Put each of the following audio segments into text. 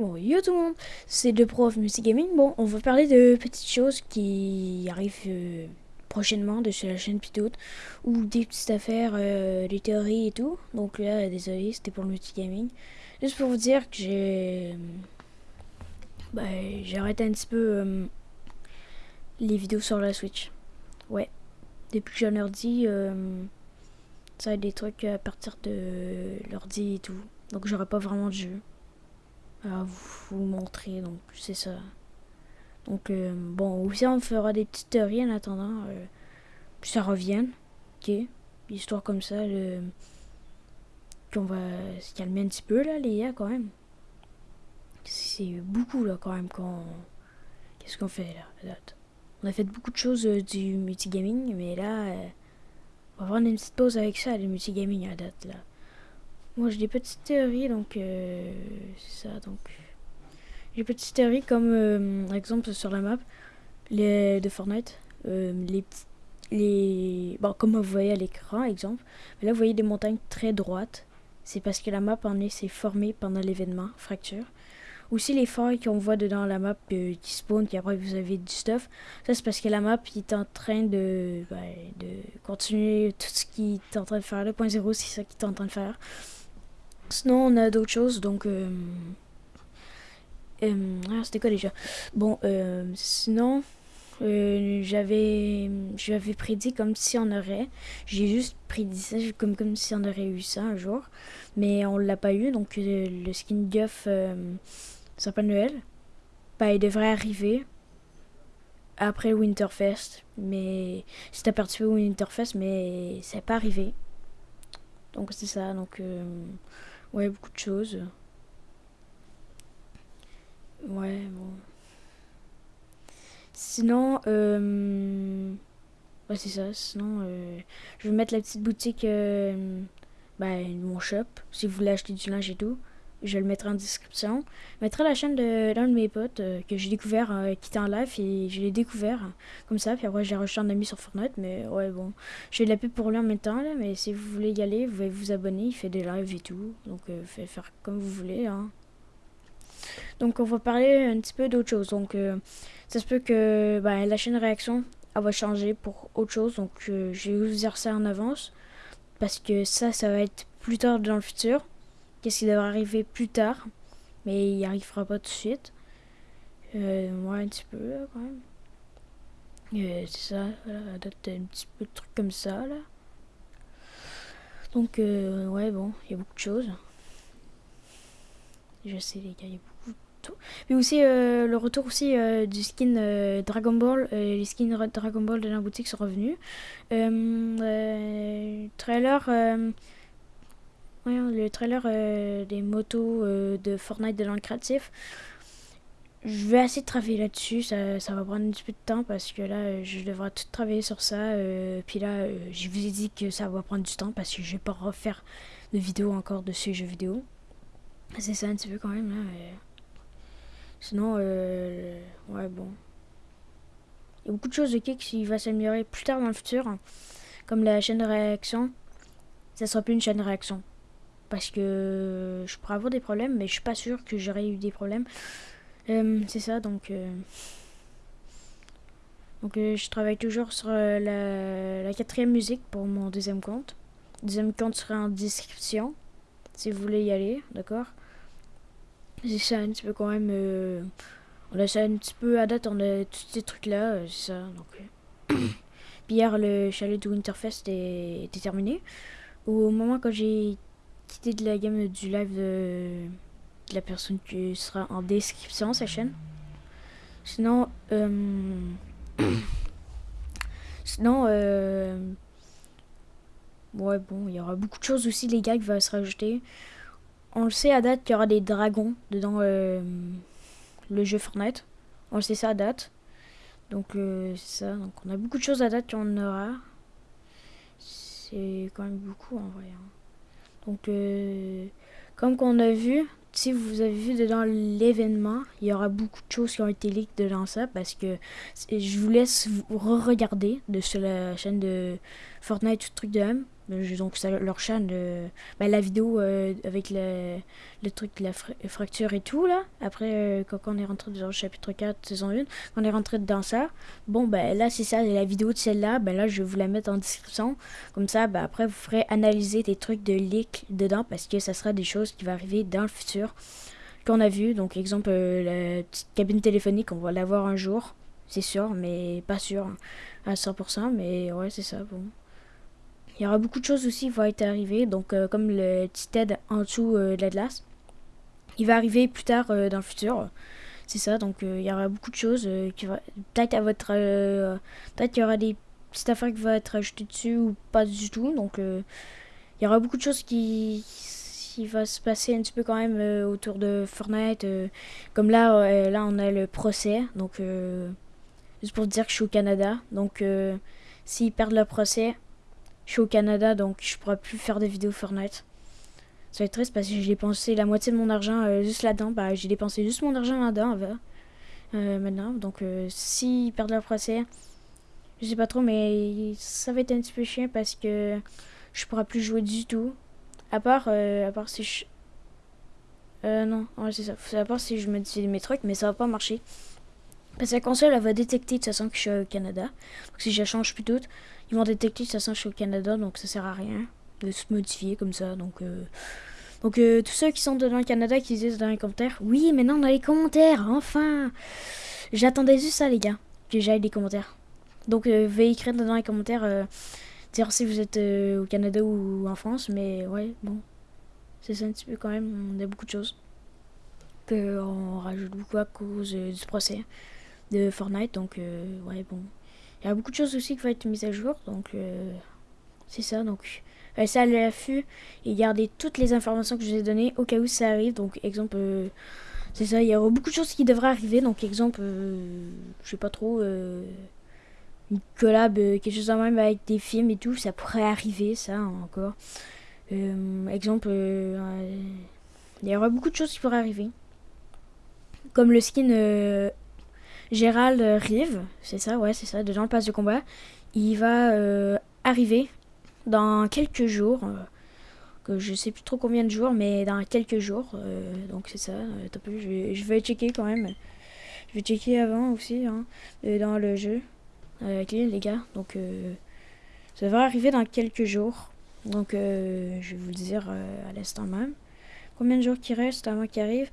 Bon, yo tout le monde, c'est le prof Gaming. Bon, on va parler de petites choses qui arrivent euh, prochainement de sur la chaîne Pitoute ou des petites affaires, euh, des théories et tout. Donc là, désolé, c'était pour le Gaming. Juste pour vous dire que j'ai. Bah, j'ai arrêté un petit peu euh, les vidéos sur la Switch. Ouais, depuis que j'ai un ordi, ça a des trucs à partir de l'ordi et tout. Donc j'aurai pas vraiment de jeu à vous montrer. Donc, c'est ça. Donc, euh, bon, aussi, on fera des petites théories en attendant. Euh, ça revienne. Ok. Histoire comme ça, le... qu'on va se calmer un petit peu, là, les gars, quand même. C'est beaucoup, là, quand même, quand... Qu'est-ce qu'on fait, là, On a fait beaucoup de choses euh, du multigaming, mais là, on va prendre une petite pause avec ça, le multigaming à date, là. Moi j'ai des petites théories donc euh, c'est ça donc. J'ai petites théories comme euh, exemple sur la map de Fortnite euh, les les bon comme vous voyez à l'écran exemple là vous voyez des montagnes très droites. C'est parce que la map en est s'est formée pendant l'événement fracture. Aussi les failles qu'on voit dedans la map qui spawn puis après vous avez du stuff. Ça c'est parce que la map est en train de ben, de continuer tout ce qui est en train de faire le point zéro c'est ça qui est en train de faire Sinon, on a d'autres choses, donc... Euh, euh, ah, c'était quoi déjà? Bon, euh, sinon, j'avais j'avais prédit comme si on aurait. J'ai juste prédit ça comme, comme si on aurait eu ça un jour. Mais on l'a pas eu, donc le skin Guff Sapin Noël, bah, il devrait arriver après Winterfest. Mais c'était participé au Winterfest, mais c'est pas arrivé. Donc c'est ça, donc... Ouais, beaucoup de choses. Ouais, bon. Sinon, euh... Ouais, c'est ça. Sinon, euh... je vais mettre la petite boutique, euh... ben, mon shop. Si vous voulez acheter du linge et tout je le mettrai en description. Je mettrai la chaîne de l'un de mes potes euh, que j'ai découvert euh, qui était en live et je l'ai découvert comme ça. Puis après, j'ai reçu un ami sur Fortnite. Mais ouais, bon, j'ai de la pub pour lui en même temps. Là, mais si vous voulez y aller, vous pouvez vous abonner. Il fait des lives et tout. Donc, euh, faites faire comme vous voulez. Hein. Donc, on va parler un petit peu d'autre chose. Donc, ça se peut que bah, la chaîne réaction elle va changer pour autre chose. Donc, je vais vous dire ça en avance. Parce que ça, ça va être plus tard dans le futur qu'est-ce qui devrait arriver plus tard, mais il arrivera pas tout de suite. Euh, moi, un petit peu, quand même. Euh, c'est ça, voilà, un petit peu de trucs comme ça, là. Donc, euh, ouais, bon, il y a beaucoup de choses. Je sais, les gars, il y a beaucoup de tout. Mais aussi, le retour aussi du skin Dragon Ball. les skins Dragon Ball de la boutique sont revenus. trailer le trailer euh, des motos euh, de Fortnite de l'an créatif. Je vais assez travailler là-dessus, ça, ça, va prendre un petit peu de temps parce que là, je devrais tout travailler sur ça. Euh, puis là, je vous ai dit que ça va prendre du temps parce que je vais pas refaire de vidéo encore de ce jeu vidéo. C'est ça un petit peu quand même là. Sinon, ouais bon. Il y a beaucoup de choses ok qui va s'améliorer plus tard dans le futur. Comme la chaîne de réaction. Ça sera plus une chaîne de réaction parce que je pourrais avoir des problèmes, mais je suis pas sûr que j'aurais eu des problèmes. Euh, c'est ça, donc... Euh, donc euh, je travaille toujours sur la, quatrième musique pour mon deuxième compte. deuxième compte sera en description, si vous voulez y aller, d'accord? C'est ça un petit peu quand même... on a ça un petit peu à date, on a tous ces trucs-là, c'est ça, donc... Puis hier, le chalet de Winterfest était terminé. Au moment quand j'ai quitté de la gamme du live de, la personne qui sera en description sa chaîne. Sinon, euh, sinon, euh, ouais bon, il y aura beaucoup de choses aussi les gars qui vont se rajouter. On le sait à date qu'il y aura des dragons dedans euh, le jeu Fortnite. On le sait ça à date. Donc ça. Donc on a beaucoup de choses à date qu'on aura. C'est quand même beaucoup en vrai. Hein. Donc, euh, comme qu'on a vu, si vous avez vu dedans l'événement, il y aura beaucoup de choses qui ont été leaks dedans ça parce que je vous laisse re-regarder de sur la chaîne de Fortnite, tout truc de même. Donc ça, leur chaîne, bah, la vidéo avec le, truc, la fracture et tout là. Après, quand, on est rentré dans le chapitre 4, saison 1, quand on est rentré dans ça, bon ben là c'est ça, la vidéo de celle-là, ben là je vais vous la mettre en description. Comme ça, ben, après vous ferez analyser des trucs de leak dedans parce que ça sera des choses qui vont arriver dans le futur qu'on a vu. Donc exemple, la petite cabine téléphonique, on va l'avoir un jour c'est sûr, mais pas sûr à 100%, mais ouais, c'est ça, bon. Il y aura beaucoup de choses aussi qui vont être arrivées, donc euh, comme le petit TED en dessous euh, de l'Atlas. Il va arriver plus tard euh, dans le futur. C'est ça, donc il y aura beaucoup de choses qui va peut-être à votre peut-être qu'il y aura des petites affaires qui vont être ajoutées dessus ou pas du tout. Donc il y aura beaucoup de choses qui qui va se passer un petit peu quand même autour de Fortnite. comme là, là on a le procès, donc Juste pour dire que je suis au Canada. Donc, s'ils perdent le procès, je suis au Canada, donc je pourrai plus faire des vidéos Fortnite. Ça va être triste parce que j'ai dépensé la moitié de mon argent euh, juste là-dedans. Bah, j'ai dépensé juste mon argent là-dedans euh, maintenant. Donc, s'ils perdent le procès, je sais pas trop, mais ça va être un petit peu chiant parce que je pourrai plus jouer du tout. À part, à part si je. Euh, non, c'est ça. À part si je dis mes trucs, mais ça va pas marcher. Parce que la console, elle va détecter de toute façon que je suis au Canada. Donc si je change plus tôt, ils vont détecter que je suis au Canada, donc ça sert à rien de se modifier comme ça. Donc, euh, donc euh, tous ceux qui sont dans le Canada, qui disent dans les commentaires, oui, maintenant dans les commentaires, enfin J'attendais juste ça, les gars, que j'aille des commentaires. Donc euh, veuillez écrire dans les commentaires, dire si vous êtes au Canada ou en France, mais ouais, bon. C'est ça un petit peu quand même, on a beaucoup de choses. On rajoute beaucoup à cause du procès de Fortnite. Donc, euh, ouais, bon. Il y a beaucoup de choses aussi qui vont être mises à jour. Donc, euh, c'est ça. Donc, ça à l'affût et garder toutes les informations que je vous ai données au cas où ça arrive. Donc, exemple, euh, c'est ça. Il y aura beaucoup de choses qui devraient arriver. Donc, exemple, je sais pas trop. une collab, quelque chose en même avec des films et tout. Ça pourrait arriver, ça, encore. exemple, il y aura beaucoup de choses qui pourraient arriver. Comme le skin Gérald Rive, c'est ça, ouais, c'est ça, dedans le passe de combat. Il va euh, arriver dans quelques jours, euh, que je sais plus trop combien de jours, mais dans quelques jours. Euh, donc c'est ça, je, vais, je vais checker quand même. Je vais checker avant aussi, hein, dans le jeu, avec les gars. Donc ça va arriver dans quelques jours. Donc je vais vous le dire à l'instant même. Combien de jours qui reste avant qu'il arrive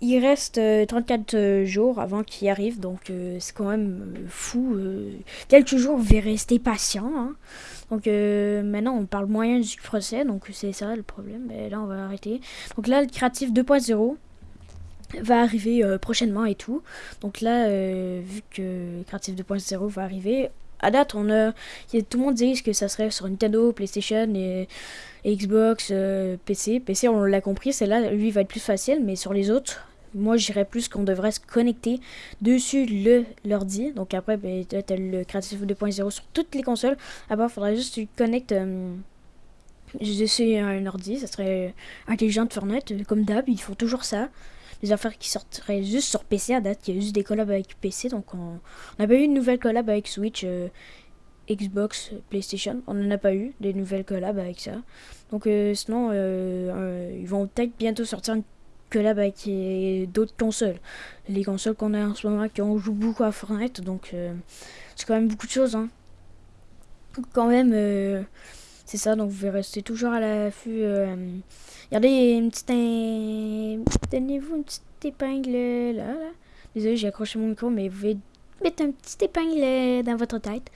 il reste 34 euh, euh, jours avant qu'il arrive, donc euh, c'est quand même fou. quelques jours, vous vais rester patient. Hein. Donc maintenant, on parle moyen du procès, donc c'est ça le problème. Mais là, on va arrêter. Donc là, le créatif 2.0 va arriver prochainement et tout. Donc là, vu que créatif 2.0 va arriver, à date, on a, tout le monde dit que ça serait sur Nintendo, PlayStation et, Xbox, PC. PC, on l'a compris, c'est là, lui, va être plus facile, mais sur les autres, moi, j'irais plus qu'on devrait se connecter dessus le l'ordi. Donc après, ben, tu as le Creative 2.0 sur toutes les consoles. Après, il faudrait juste que tu connectes euh, un ordi. Ça serait intelligent de Fortnite. Euh, comme d'hab, ils font toujours ça. Les affaires qui sortiraient juste sur PC à date. Il y a juste des collabs avec PC. Donc on n'a pas eu une nouvelle collab avec Switch. Euh, Xbox, PlayStation, on n'en a pas eu des nouvelles collabs avec ça. Donc sinon, ils vont peut-être bientôt sortir une que là, bah, qu'il y ait d'autres consoles. Les consoles qu'on a en ce moment, qui ont joue beaucoup à Fortnite, donc euh, c'est quand même beaucoup de choses. Hein. Quand même, euh, c'est ça, donc vous pouvez rester toujours à l'affût. Euh, regardez une petite. Donnez-vous une petite épingle là, là. Désolé, j'ai accroché mon micro, mais vous pouvez mettre un petit épingle dans votre tête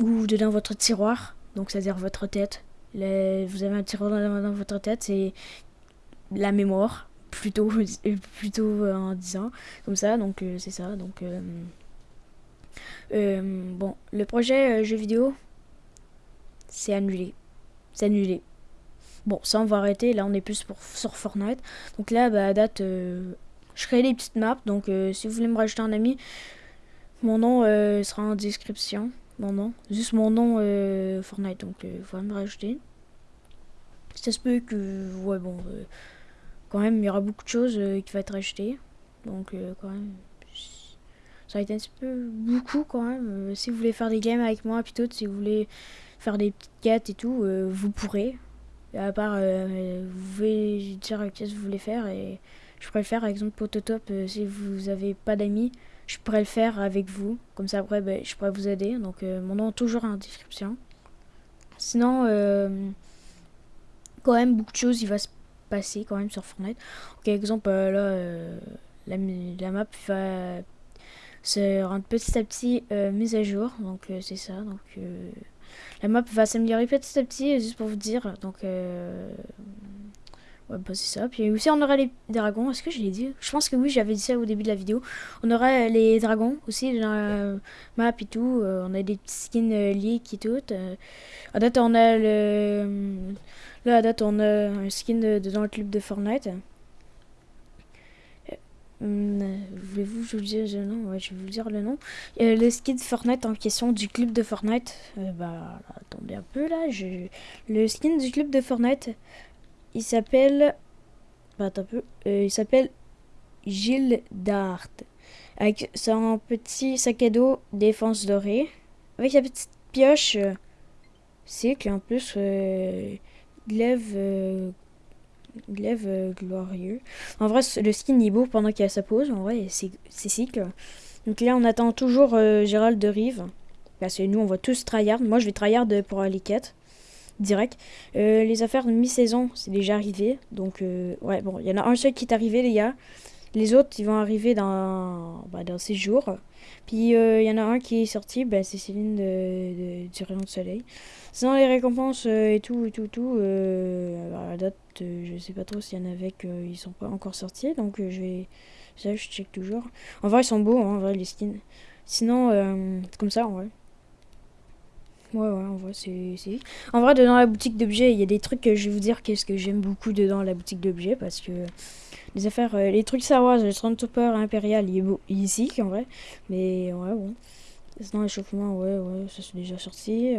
ou dans votre tiroir, donc c'est-à-dire votre tête. vous avez un tiroir dans votre tête, c'est la mémoire plutôt, plutôt euh, en disant comme ça. Donc euh, c'est ça. Donc euh, bon, le projet jeu vidéo, c'est annulé. C'est annulé. Bon, ça on va arrêter. Là on est plus pour, sur Fortnite. Donc là, bah, à date, je crée des petites maps. Donc si vous voulez me rajouter un ami, mon nom sera en description. Mon nom, juste mon nom Fortnite. Donc il faut me rajouter. Ça se peut que, ouais, bon, quand même, il y aura beaucoup de choses euh, qui vont être achetées. Donc, euh, quand même, ça va être un petit peu beaucoup quand même. Euh, si vous voulez faire des games avec moi, plutôt, si vous voulez faire des petites quêtes et tout, vous pourrez. À part, vous pouvez dire qu'est-ce que vous voulez faire et je pourrais le faire. Par exemple, Pototop, si vous avez pas d'amis, je pourrais le faire avec vous. Comme ça, après, ben, je pourrais vous aider. Donc, mon nom toujours en description. Sinon, quand même, beaucoup de choses, il va se passer quand même sur Fortnite. par exemple, là, la, la, map va se rendre petit à petit mise à jour. Donc, c'est ça. Donc, la map va s'améliorer petit à petit, juste pour vous dire. Donc, euh... ouais, bah c'est ça. Puis aussi, on aura les dragons. Est-ce que je l'ai dit? Je pense que oui, j'avais dit ça au début de la vidéo. On aura les dragons aussi dans la map et tout. Euh, on a des petits skins euh, leak et tout. Euh, à date, on a le... Là, à date, on a un skin dans le club de Fortnite. Hum, voulez-vous je vous dise le nom? Ouais, je vais vous dire le nom. Euh, le skin de Fortnite en question du club de Fortnite. Euh, bah, attendez un peu là. Je... Le skin du club de Fortnite, il s'appelle. Bah, attends un peu. Euh, il s'appelle Gilles Dart. Avec son petit sac à dos défense dorée. Avec sa petite pioche. C'est en plus. glaive glaive euh, glorieux. En vrai, le skin est beau pendant qu'il a sa pause. En vrai, c'est cycle. Donc là, on attend toujours euh, Gérald de Rive. Parce que nous, on va tous tryhard. Moi, je vais tryhard pour les quêtes. Direct. Euh, les affaires de mi-saison, c'est déjà arrivé. Donc, ouais, bon, il y en a un seul qui est arrivé, les gars. Les autres, ils vont arriver dans, bah, dans ces jours. Puis il y en a un qui est sorti, bah, c'est Céline de, du Rayon de Soleil. Sinon, les récompenses et tout, et tout, tout, à la date, je sais pas trop s'il y en avait qu'ils sont pas encore sortis. Donc je vais. Ça, je check toujours. En vrai, ils sont beaux, hein, en vrai, les skins. Sinon, comme ça, en vrai. Ouais, ouais, en vrai, c'est... En vrai, dedans la boutique d'objets, il y a des trucs que je vais vous dire qu'est-ce que j'aime beaucoup dedans la boutique d'objets, parce que les affaires, les trucs savoir le Stormtrooper Impérial, il est beau, ici, en vrai. Mais ouais, bon. Sinon, l'échauffement, ouais, ouais, ça c'est déjà sorti.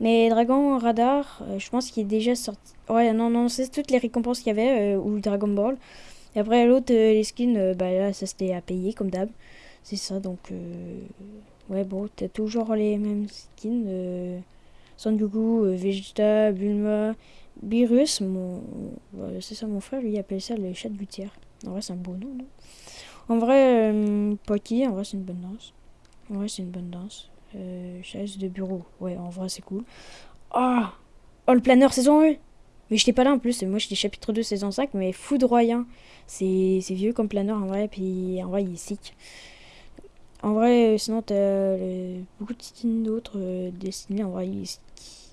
Mais Dragon Radar, je pense qu'il est déjà sorti. Ouais, non, non, c'est toutes les récompenses qu'il y avait, ou Dragon Ball. Et après, l'autre, les skins, bah là, ça c'était à payer, comme d'hab. C'est ça, donc... Ouais, bon, t'as toujours les mêmes skins. Euh, Son Goku, Vegeta, Bulma, Beerus. Mon... c'est ça, mon frère, lui, appelle ça le chat de Gutière. En vrai, c'est un beau nom, En vrai, euh, Pocky, en vrai, c'est une bonne danse. En vrai, c'est une bonne danse. Euh, chaise de bureau. Ouais, en vrai, c'est cool. Oh Oh, le planeur saison 1 Mais j'étais pas là en plus. Moi, j'étais chapitre 2 saison 5, mais foudroyant. C'est vieux comme planeur en vrai, puis en vrai, il est sick. En vrai, sinon, t'as beaucoup de skins d'autres euh, destinés. En vrai, il,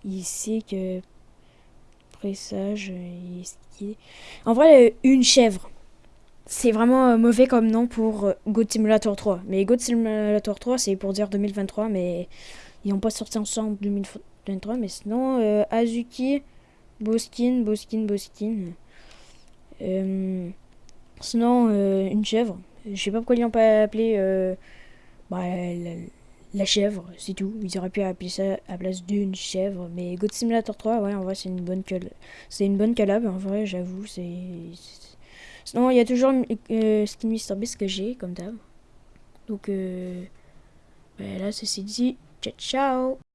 il sait que Pressage, il En vrai, une chèvre. C'est vraiment euh, mauvais comme nom pour euh, God Simulator 3. Mais God Simulator 3, c'est pour dire 2023, mais ils n'ont pas sorti ensemble 2023. Mais sinon, euh, Azuki, Boskin, Boskin, Boskin. sinon, une chèvre. Je sais pas pourquoi ils n'ont pas appelé bah, la, chèvre, c'est tout. Ils auraient pu appeler ça à la place d'une chèvre. Mais God Simulator 3, ouais, en vrai, c'est une bonne c'est une bonne collab. En vrai, j'avoue, c'est. Sinon, il y a toujours euh, Skin Mr Beast que j'ai, comme d'hab. Donc, euh, bah, là, ceci dit, ciao ciao